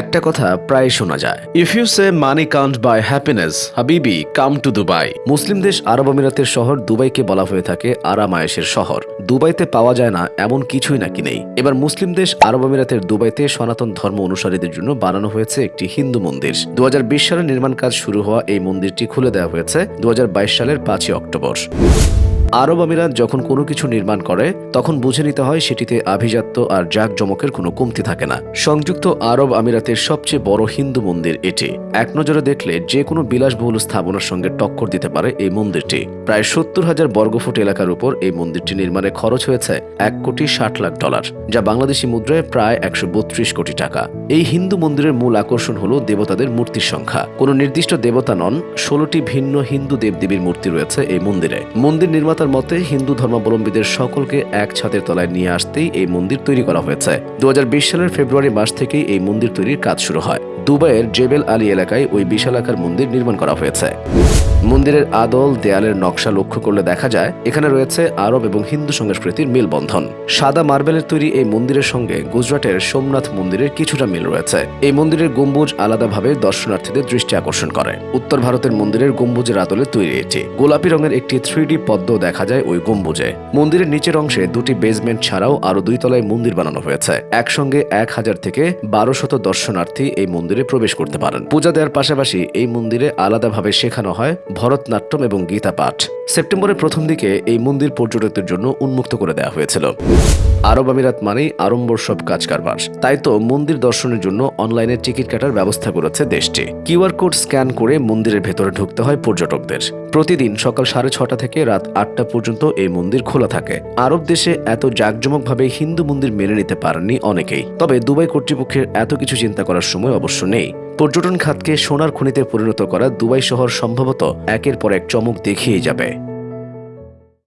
একটা কথা প্রায় শোনা যায়। If you say money count by happiness হাবিবি কাম টু দুবাই মুসলিম দেশ আরব আমিরাতের শহর দুবাইকে বলা হয়ে থাকে আরামায়েশের শহর। দুবাইতে পাওয়া যায় না, এমন কিছুই নাকি নেই। এবার মুসলিম দেশ আরব আমিরাতের দুবাইতে সনাতন ধর্ম অনুসারীদের জন্য বানানো হয়েছে একটি হিন্দু মন্দির। দু সালে নির্মাণ কাজ শুরু হওয়া এই মন্দিরটি খুলে দেওয়া হয়েছে দু হাজার বাইশ সালের পাঁচই অক্টোবর। আরব আমিরাত যখন কোনো কিছু নির্মাণ করে, তখন বুঝে নিতে হয় সেটিতে আভিজাত্য আর জাঁকজমকের কোনো কমতি থাকে না। সংযুক্ত আরব আমিরাতের সবচেয়ে বড় হিন্দু মন্দির এটি। এক নজরে দেখলে যে কোনো বিলাসবহুল স্থাপনার সঙ্গে টক্কর দিতে পারে এই মন্দিরটি। প্রায় সত্তর হাজার বর্গফুট এলাকার উপর এই মন্দিরটি নির্মাণে খরচ হয়েছে এক কোটি ষাট লাখ ডলার, যা বাংলাদেশি মুদ্রায় প্রায় একশো বত্রিশ কোটি টাকা। এই হিন্দু মন্দিরের মূল আকর্ষণ হল দেবতাদের মূর্তির সংখ্যা। কোনো নির্দিষ্ট দেবতা নন, ষোলোটি ভিন্ন হিন্দু দেবদেবীর মূর্তি রয়েছে এই মন্দিরে। মন্দির নির্মাতার মতে হিন্দু ধর্মাবলম্বীদের সকলকে এক ছাদের তলায় নিয়ে আসতেই এই মন্দির তৈরি করা হয়েছে। দু হাজার বিশ সালের ফেব্রুয়ারি মাস থেকেই এই মন্দির তৈরির কাজ শুরু হয়। দুবাইয়ের জেবেল আলী এলাকায় ওই বিশাল আকার মন্দির নির্মাণ করা হয়েছে। মন্দিরের আদল দেয়ালের নকশা লক্ষ্য করলে দেখা যায়, এখানে রয়েছে আরব এবং হিন্দু সংস্কৃতির মিলবন্ধন। সাদা মার্বেলের তৈরি এই মন্দিরের সঙ্গে গুজরাটের সোমনাথ মন্দিরের কিছুটা মিল রয়েছে। এই মন্দিরের গম্বুজ আলাদাভাবে দর্শনার্থীদের দৃষ্টি আকর্ষণ করে। উত্তর ভারতের মন্দিরের গম্বুজের আদলে তৈরি এটি। গোলাপি রঙের একটি থ্রি পদ্ম দেখা যায় ওই গম্বুজে। মন্দিরের নিচের অংশে দুটি বেসমেন্ট ছাড়াও আরও দুই তলায় মন্দির বানানো হয়েছে। একসঙ্গে এক হাজার থেকে বারোশত দর্শনার্থী এই মন্দিরে প্রবেশ করতে পারেন। পূজা দেওয়ার পাশাপাশি এই মন্দিরে আলাদাভাবে শেখানো হয় ভরতনাট্যম এবং গীতা পাঠ। সেপ্টেম্বরের প্রথম দিকে এই মন্দির পর্যটকদের জন্য উন্মুক্ত করে দেওয়া হয়েছিল। আরব আমিরাত মানেই আড়ম্বর সব কাজ কারবার তাই তো মন্দির দর্শনের জন্য অনলাইনে টিকিট কাটার ব্যবস্থা করেছে দেশটি। কিউআর কোড স্ক্যান করে মন্দিরের ভেতরে ঢুকতে হয় পর্যটকদের। প্রতিদিন সকাল সাড়ে ছটা থেকে রাত আটটা পর্যন্ত এই মন্দির খোলা থাকে। আরব দেশে এত জাঁকজমকভাবে হিন্দু মন্দির মেনে নিতে পারেননি অনেকেই। তবে দুবাই কর্তৃপক্ষের এত কিছু চিন্তা করার সময় অবশ্য নেই। পর্যটন খাতকে সোনার খনিতে পরিণত করা দুবাই শহর সম্ভবত একের পর এক চমক দেখিয়ে যাবে।